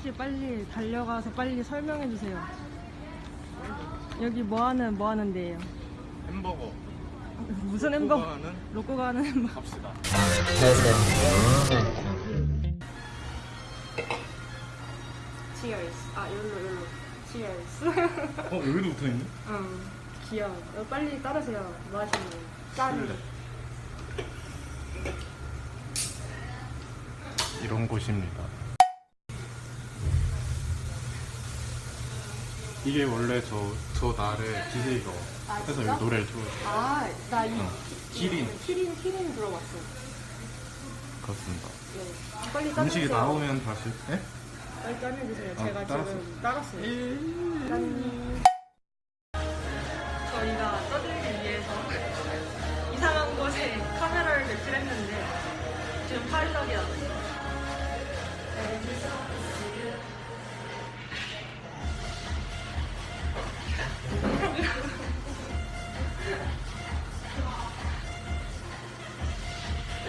아저씨 빨리 달려가서 빨리 설명해 주세요. 여기 뭐 하는 뭐 하는 데예요? 햄버거 무슨 햄버거? 하는 로꼬가 하는 햄버거. 갑시다 Cheers. 아 열로 열로. Cheers. 어 여기도 붙어있네? 응. 귀여워. 어, 빨리 따르세요. 뭐 하시는 거예요? 짠. 이런 곳입니다 이게 원래 저, 저 날의 DJ가 아, 해서 진짜? 여기 노래를 틀어요 아, 나 이. 어, 키린. 키린, 키린 들어봤어. 그렇습니다 네. 빨리 따르세요. 음식이 나오면 다시 네? 빨리 짜내주세요. 아, 제가 따랐어. 지금 따랐어요. 짠. 저희가 떠들기 위해서 이상한 곳에 카메라를 배치했는데 지금 파리덕이 났어요.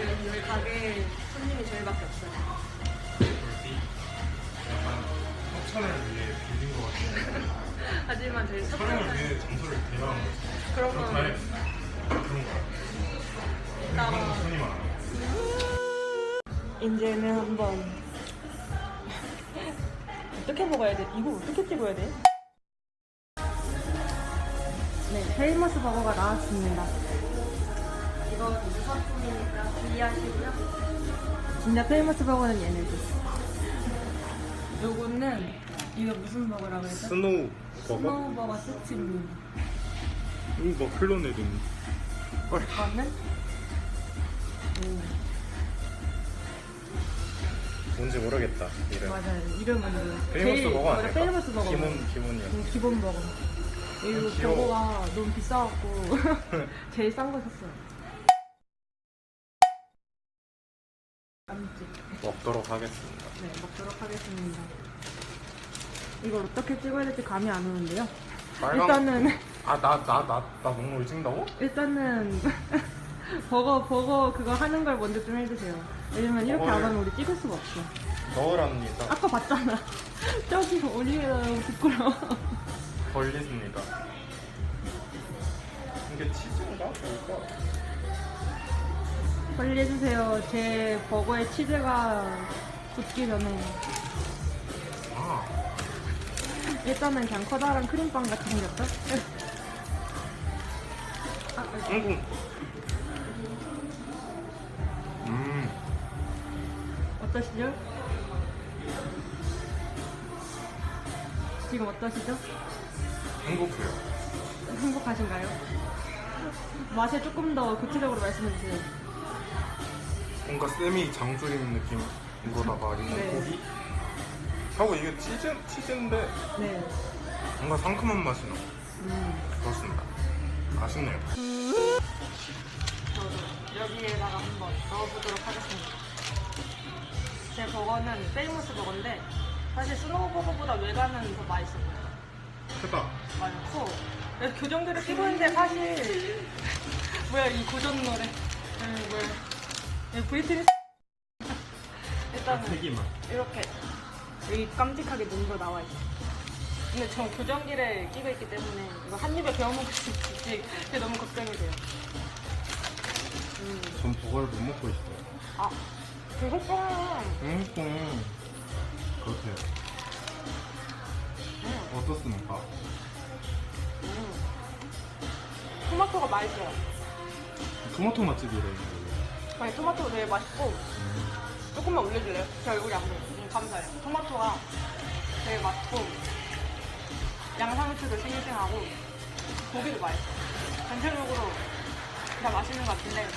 여기 여기 가게 손님이 저희밖에 없어요. 약간 협찬을 위해 빌린 것 같아요. 하지만 저희 첫 촬영을 번째. 위해 장소를 대여한 거지 그런 그렇다 건해 그런 거야 이따가 그런 거 손이 많아 이제는 한번 어떻게 먹어야 돼? 이거 어떻게 찍어야 돼? 네, 페이머스 버거가 나왔습니다. 이거 유사품이니까 주의하시고요. 진짜 페이머스 버거는 얘네들. 요거는 이거 무슨 버거라고 했죠? 스노우 버거? 스노우 버거 세트입니다. 이거 뭐 클론에도 이거는 음, 뭔지 모르겠다 이름 맞아요. 이름은 뭐 페이머스 제일- 버거 아닐까? 페이머스 버거. 기본 기본이야 음, 기본 버거. 이거. 버거가 너무 비싸갖고 제일 싼 거 샀어요. 깜찍. 먹도록 하겠습니다 네, 먹도록 하겠습니다. 이걸 어떻게 찍어야 될지 감이 안 오는데요. 일단은 아나 나 나 나 목록을 찍는다고? 일단은 버거 버거 그거 하는 걸 먼저 좀 해주세요. 왜냐면 이렇게 안 하면 우리 찍을 수가 없어. 넣으랍니다 아까 봤잖아. 저기 너무 부끄러워. 걸리습니다 이게 치즈인가? 뭘까? 빨리 해주세요. 제 버거에 치즈가 붙기 전에. 아 일단은 그냥 커다란 크림빵 같이 생겼죠? 아, 아이고 음 어떠시죠? 지금 어떠시죠? 행복해요 행복하신가요? 맛에 조금 더 구체적으로 말씀해 주세요. 뭔가 쌤이 장조림 느낌인 거다가 있는 네. 고기 하고 이게 치즈, 치즈인데 네. 뭔가 상큼한 맛이 나 음. 그렇습니다 아쉽네요 저도 여기에다가 한번 넣어보도록 하겠습니다. 제 버거는 Famous 버거인데 사실 Snow 버거보다 외관은 더 맛있어 보여요. 크다. 많고. 교정들을 끼고 있는데 사실 뭐야 이 고전 노래. 음, 뭐야. 이 브리트니 일단은 세기만. 이렇게 여기 깜찍하게 눈도 나와 있어. 근데 전 교정기를 끼고 있기 때문에 이거 한 입에 베어 먹을 수 있을지 그게 너무 걱정이 돼요. 음. 전 버거를 못 먹고 있어요. 아 그거잖아 음 그렇대요 음, 어떻습니까? 음. 토마토가 맛있어요 토마토 맛집이래 아니 토마토가 되게 맛있고 음. 조금만 올려줄래요? 제 얼굴이 안 보여. 음, 감사해요. 토마토가 되게 맛있고 양상추도 싱싱하고 고기도 맛있어. 전체적으로 다 맛있는 것 같은데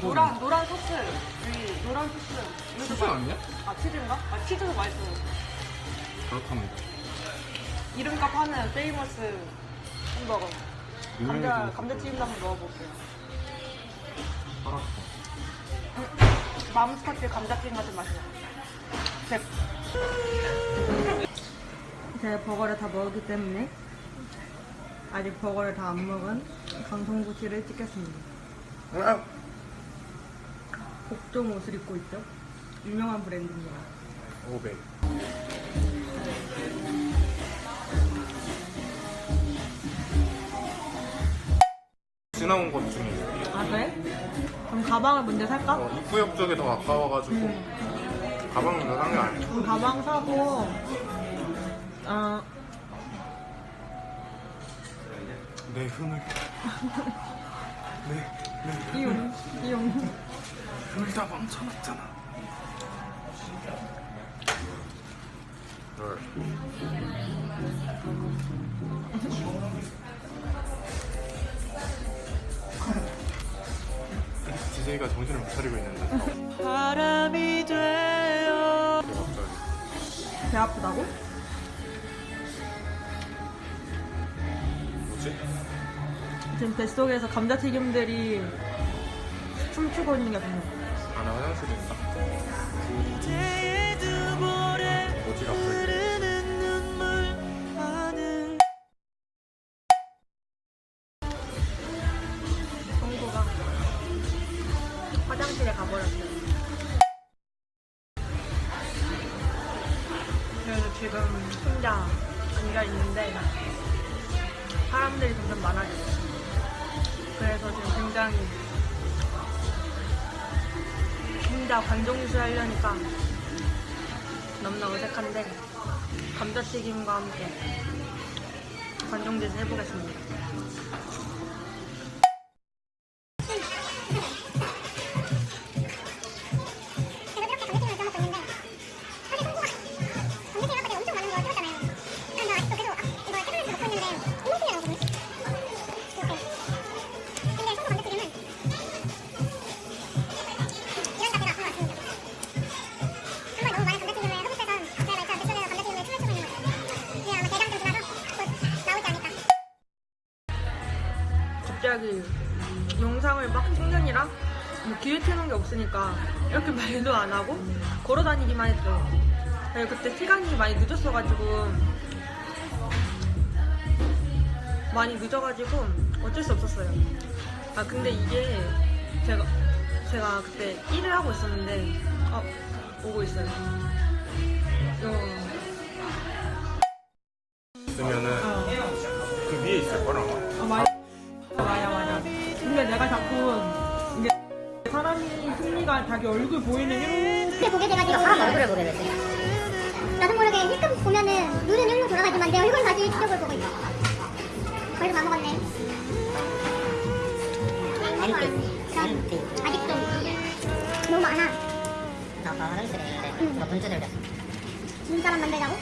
노란 노란 소스 여기 노란 소스 치즈 맛- 아니야? 아 치즈인가? 아 치즈도 맛있어요. 그렇답니다 이름값 하는 Famous 햄버거. 감자 감자튀김도 한번 넣어볼게요. 알았어 맘스터치 감자튀김 같은 맛이 나요. 제... 제 버거를 다 먹었기 때문에 아직 버거를 다 안 먹은 강성구 씨를 찍겠습니다. 복종 옷을 입고 있죠. 유명한 브랜드입니다. 500 나온 것 중에. 아 그래? 그럼 가방을 먼저 살까? 어, 입구역 쪽에 더 가까워가지고 음. 가방 먼저 산게 아니야. 그럼 가방 사고 어. 내 흥을. 내, 내 이용 이용. 흥을 다 망쳐놨잖아. 널 DJ가 정신을 못 차리고 있는데 바람이 돼요 갑자기 배 아프다고? 뭐지? 지금 뱃속에서 감자튀김들이 춤추고 있는 게 보여 아, 나 화장실에 있다. 뭐지, 갑자기? 지금 혼자 앉아 있는데 사람들이 점점 많아졌어요. 그래서 지금 굉장히 혼자 관종수 하려니까 너무나 어색한데 감자튀김과 함께 관종짓을 해보겠습니다. 갑자기 영상을 막 찍느니라 뭐 기회 트는 게 없으니까 이렇게 말도 안 하고 걸어 다니기만 했죠. 그리고 그때 시간이 많이 늦었어가지고 많이 늦어가지고 어쩔 수 없었어요. 아 근데 이게 제가 제가 그때 일을 하고 있었는데 어 오고 있어요. 어, 있으면은 어. 그 위에 있을 거라. 아, 사람이 승리가 자기 얼굴 보이는 이렇게 보게 돼가지고 사람 얼굴을 보게 되지. 나도 모르게 힐끔 보면은 눈은 일로 돌아가지만 내 얼굴 다시 이쪽을 보고 있어 벌써 다 먹었네 엠티. 아직도 너무 많아 나 아까 화장실에 있는데 응. 누가 문제 들렸어. 진 사람 만들자고?